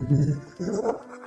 Oui, oui.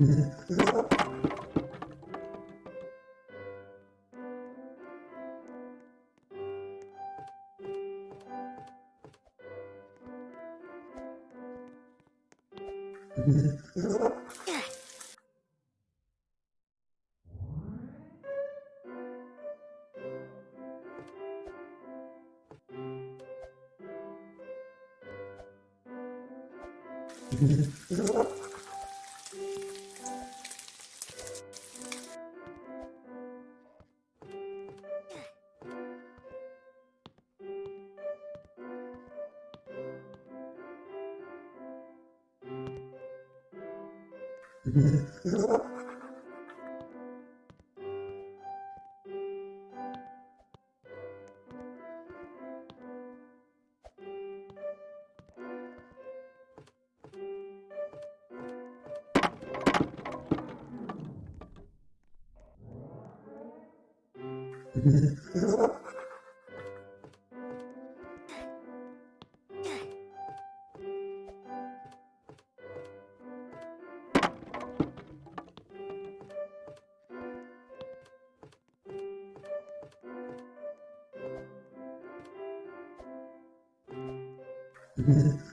Yeah. Ha ha ha. Mm-hmm.